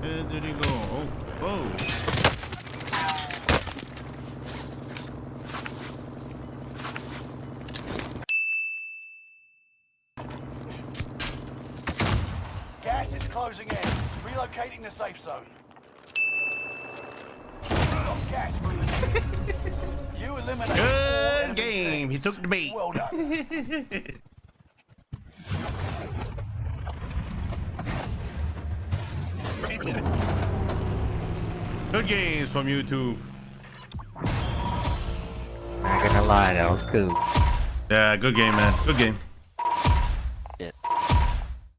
Where did he go? Oh, whoa. Gas is closing in. Relocating the safe zone. Got gas moving. you eliminated Good enemy game. He took the bait. Well done. Good games from YouTube. Not gonna lie, that was cool. Yeah, good game, man. Good game.